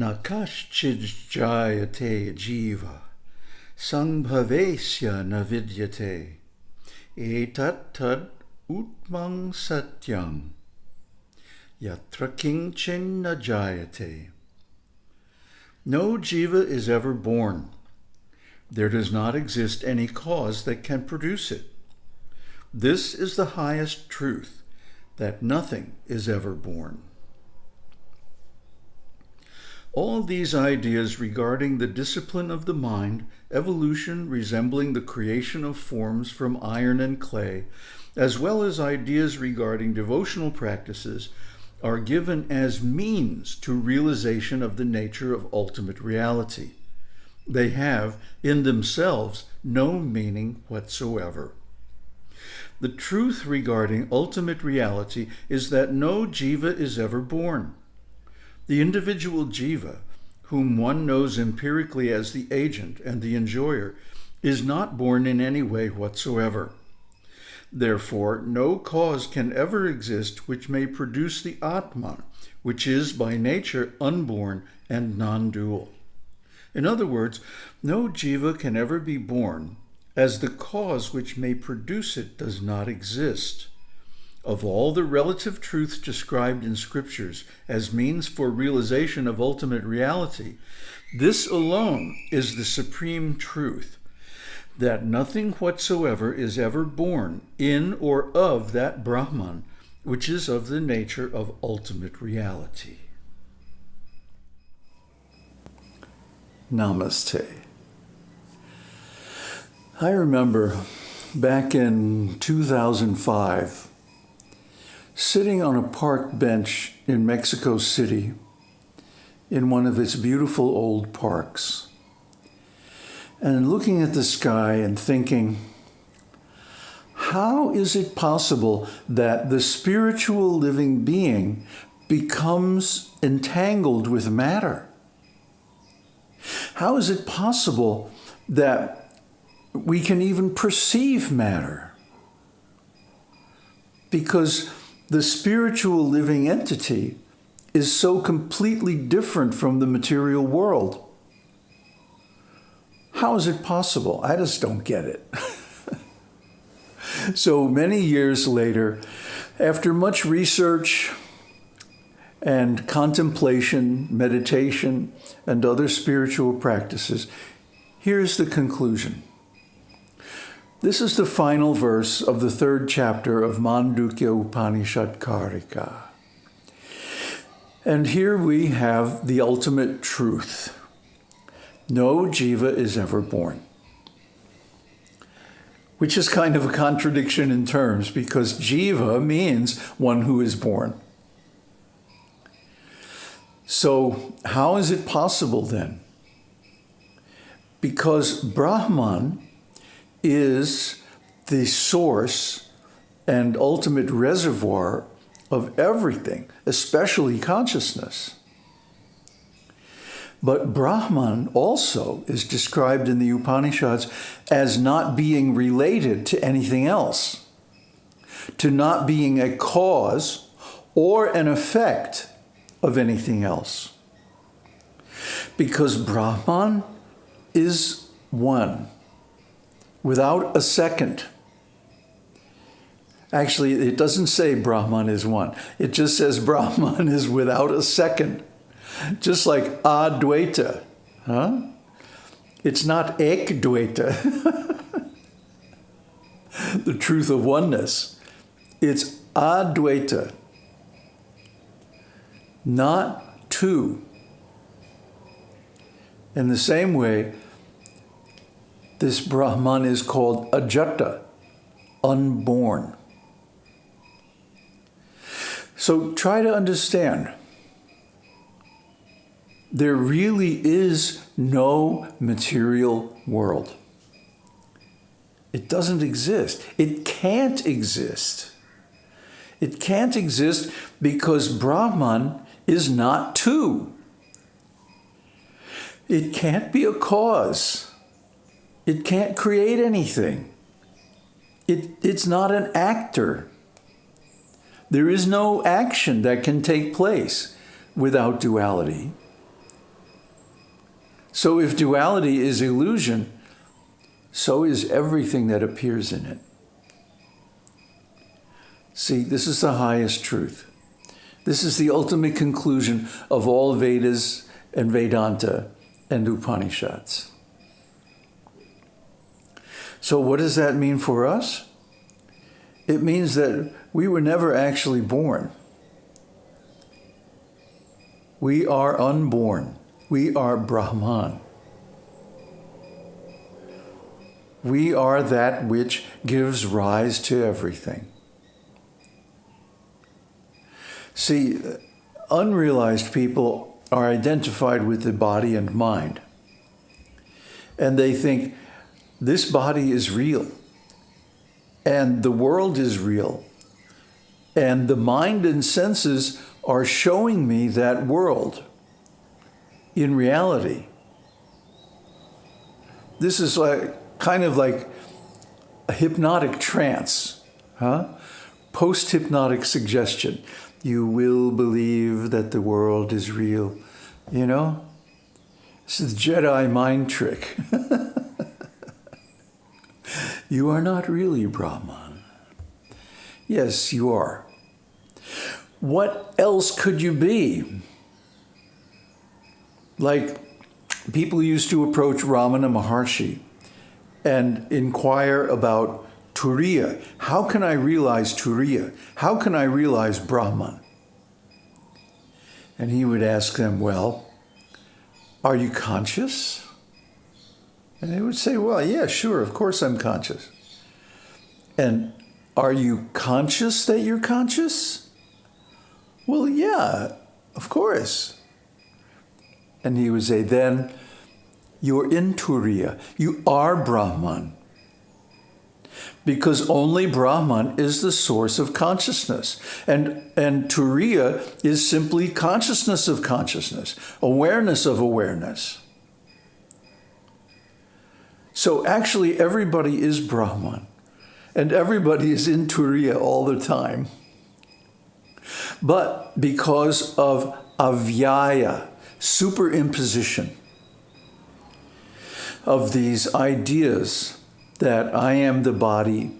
Na kaschijayate jiva, sangbhavesya na vidyate, etat tad utmang satyam, yatra kinchin na jayate. No jiva is ever born. There does not exist any cause that can produce it. This is the highest truth, that nothing is ever born. All these ideas regarding the discipline of the mind, evolution resembling the creation of forms from iron and clay, as well as ideas regarding devotional practices, are given as means to realization of the nature of ultimate reality. They have, in themselves, no meaning whatsoever. The truth regarding ultimate reality is that no jiva is ever born. The individual jiva, whom one knows empirically as the agent and the enjoyer, is not born in any way whatsoever. Therefore, no cause can ever exist which may produce the Atman, which is by nature unborn and non-dual. In other words, no jiva can ever be born, as the cause which may produce it does not exist. Of all the relative truths described in scriptures as means for realization of ultimate reality, this alone is the supreme truth, that nothing whatsoever is ever born in or of that Brahman, which is of the nature of ultimate reality. Namaste. I remember back in 2005, sitting on a park bench in Mexico City in one of its beautiful old parks and looking at the sky and thinking, how is it possible that the spiritual living being becomes entangled with matter? How is it possible that we can even perceive matter? Because the spiritual living entity is so completely different from the material world. How is it possible? I just don't get it. so many years later, after much research and contemplation, meditation, and other spiritual practices, here's the conclusion. This is the final verse of the third chapter of Mandukya Upanishad Karika. And here we have the ultimate truth. No jiva is ever born. Which is kind of a contradiction in terms because jiva means one who is born. So how is it possible then? Because Brahman is the source and ultimate reservoir of everything, especially consciousness. But Brahman also is described in the Upanishads as not being related to anything else, to not being a cause or an effect of anything else. Because Brahman is one, without a second. Actually, it doesn't say Brahman is one. It just says Brahman is without a second. Just like Advaita, huh? It's not Ekdvaita, the truth of oneness. It's Advaita, not two. In the same way, this Brahman is called Ajata, unborn. So try to understand. There really is no material world. It doesn't exist. It can't exist. It can't exist because Brahman is not two. It can't be a cause. It can't create anything. It, it's not an actor. There is no action that can take place without duality. So if duality is illusion, so is everything that appears in it. See, this is the highest truth. This is the ultimate conclusion of all Vedas and Vedanta and Upanishads. So what does that mean for us? It means that we were never actually born. We are unborn. We are Brahman. We are that which gives rise to everything. See, unrealized people are identified with the body and mind. And they think, this body is real. And the world is real. And the mind and senses are showing me that world in reality. This is like kind of like a hypnotic trance, huh? Post-hypnotic suggestion. You will believe that the world is real. You know? This is the Jedi mind trick. you are not really Brahman. Yes, you are. What else could you be? Like people used to approach Ramana Maharshi and inquire about Turiya. How can I realize Turiya? How can I realize Brahman? And he would ask them, well, are you conscious? And they would say, well, yeah, sure, of course I'm conscious. And are you conscious that you're conscious? Well, yeah, of course. And he would say, then you're in Turiya. You are Brahman. Because only Brahman is the source of consciousness. And, and Turiya is simply consciousness of consciousness, awareness of awareness. So actually everybody is Brahman. And everybody is in Turiya all the time. But because of avyaya, superimposition, of these ideas that I am the body,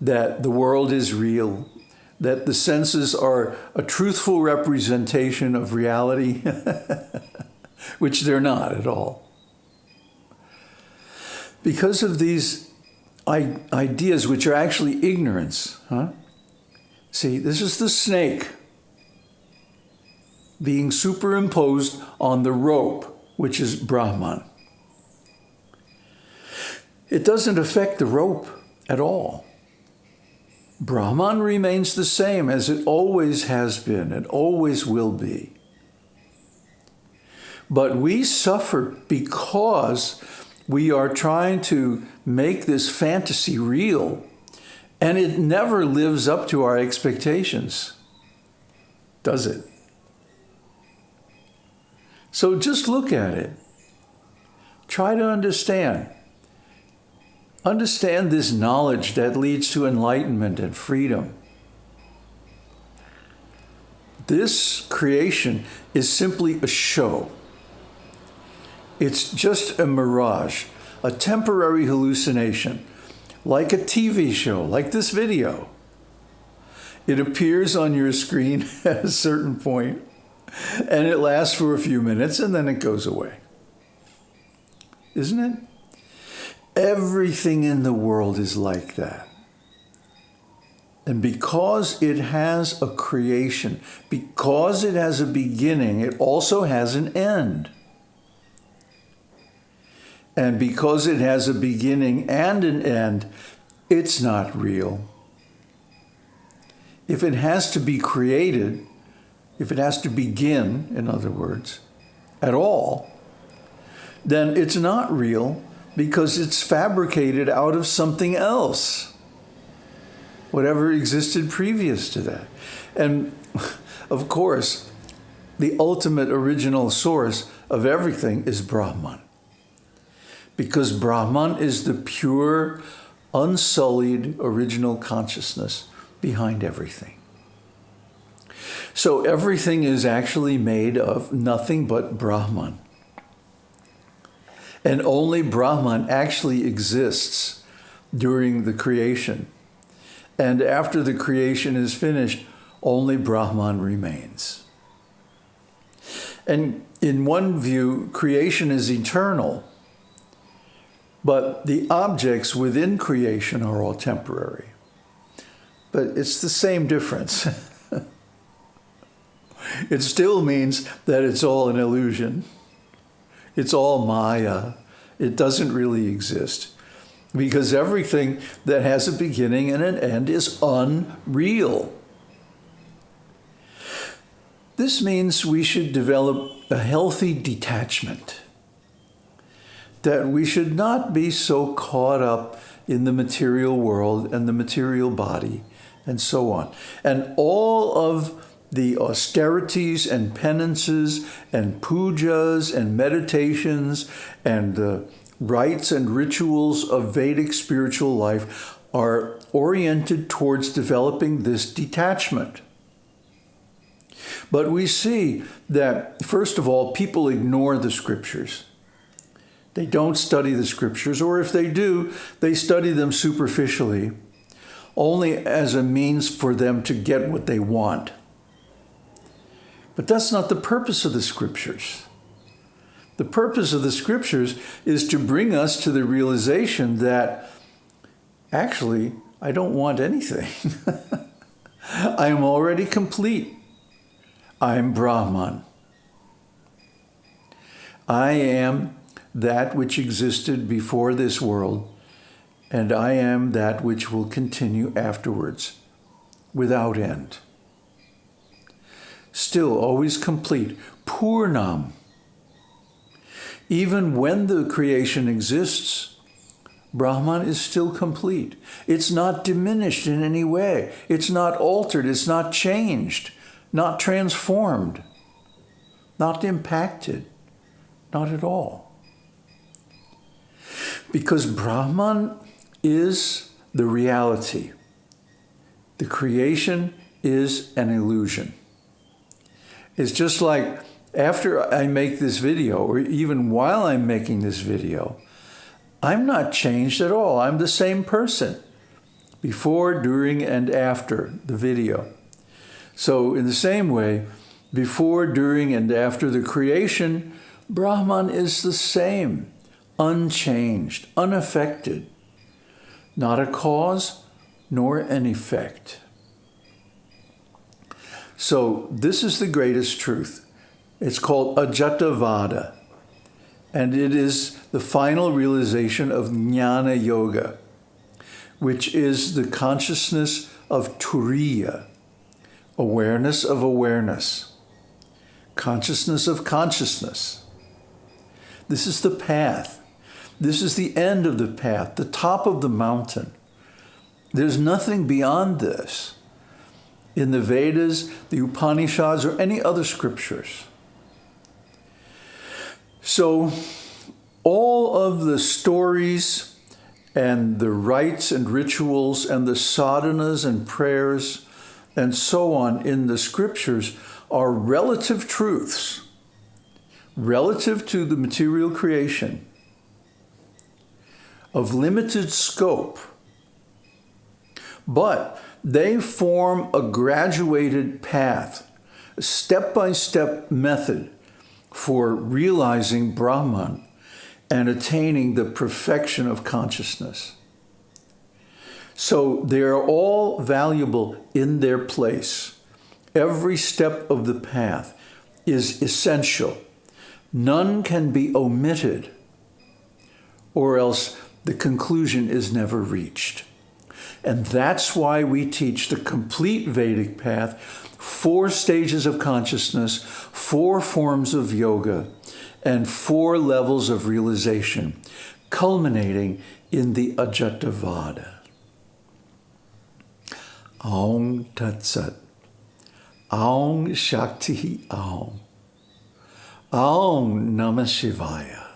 that the world is real, that the senses are a truthful representation of reality, which they're not at all. Because of these ideas, which are actually ignorance, huh? See, this is the snake being superimposed on the rope which is Brahman. It doesn't affect the rope at all. Brahman remains the same as it always has been and always will be. But we suffer because we are trying to make this fantasy real and it never lives up to our expectations, does it? So just look at it. Try to understand. Understand this knowledge that leads to enlightenment and freedom. This creation is simply a show. It's just a mirage, a temporary hallucination, like a TV show, like this video. It appears on your screen at a certain point and it lasts for a few minutes and then it goes away. Isn't it? Everything in the world is like that. And because it has a creation, because it has a beginning, it also has an end. And because it has a beginning and an end, it's not real. If it has to be created, if it has to begin, in other words, at all, then it's not real because it's fabricated out of something else, whatever existed previous to that. And of course, the ultimate original source of everything is Brahman. Because Brahman is the pure, unsullied original consciousness behind everything. So everything is actually made of nothing but Brahman. And only Brahman actually exists during the creation. And after the creation is finished, only Brahman remains. And in one view, creation is eternal, but the objects within creation are all temporary. But it's the same difference. it still means that it's all an illusion. It's all Maya. It doesn't really exist because everything that has a beginning and an end is unreal. This means we should develop a healthy detachment, that we should not be so caught up in the material world and the material body and so on. And all of the austerities and penances and pujas and meditations and the rites and rituals of Vedic spiritual life are oriented towards developing this detachment. But we see that, first of all, people ignore the scriptures. They don't study the scriptures, or if they do, they study them superficially, only as a means for them to get what they want. But that's not the purpose of the scriptures. The purpose of the scriptures is to bring us to the realization that actually, I don't want anything. I am already complete. I am Brahman. I am that which existed before this world, and I am that which will continue afterwards without end still always complete, Purnam. Even when the creation exists, Brahman is still complete. It's not diminished in any way. It's not altered. It's not changed, not transformed, not impacted, not at all. Because Brahman is the reality. The creation is an illusion. It's just like after I make this video, or even while I'm making this video, I'm not changed at all. I'm the same person before, during, and after the video. So in the same way, before, during, and after the creation, Brahman is the same, unchanged, unaffected, not a cause nor an effect. So this is the greatest truth. It's called Ajatavada, and it is the final realization of Jnana Yoga, which is the consciousness of Turiya, awareness of awareness, consciousness of consciousness. This is the path. This is the end of the path, the top of the mountain. There's nothing beyond this in the Vedas, the Upanishads, or any other scriptures. So all of the stories and the rites and rituals and the sadhanas and prayers and so on in the scriptures are relative truths relative to the material creation of limited scope. But they form a graduated path, a step-by-step method for realizing Brahman and attaining the perfection of consciousness. So they are all valuable in their place. Every step of the path is essential. None can be omitted or else the conclusion is never reached. And that's why we teach the complete Vedic path, four stages of consciousness, four forms of yoga, and four levels of realization, culminating in the Ajatavada. Aum Tat Sat. Aum Shakti Aum. Aum Namah Shivaya.